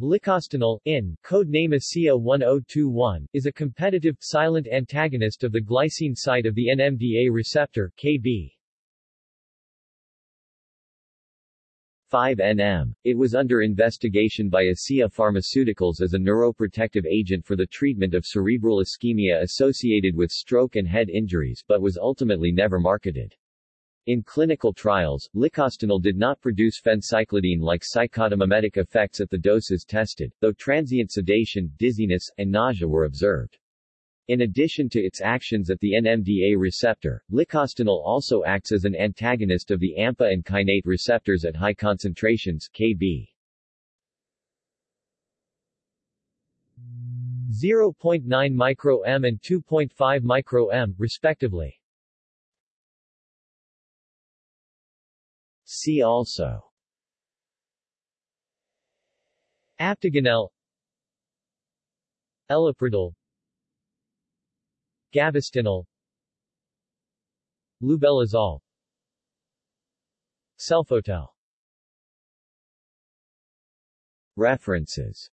Licostinel, in, code name ACEA 1021, is a competitive, silent antagonist of the glycine site of the NMDA receptor, Kb. 5-NM. It was under investigation by ACEA Pharmaceuticals as a neuroprotective agent for the treatment of cerebral ischemia associated with stroke and head injuries but was ultimately never marketed. In clinical trials, licostinel did not produce phencyclidine-like psychotomimetic effects at the doses tested, though transient sedation, dizziness, and nausea were observed. In addition to its actions at the NMDA receptor, licostinel also acts as an antagonist of the AMPA and kainate receptors at high concentrations Kb. 0.9 micro-m and 2.5 micro-m, respectively. See also. Aptiganel Eliprodil Gavestinel Lubeluzole Selfotel. References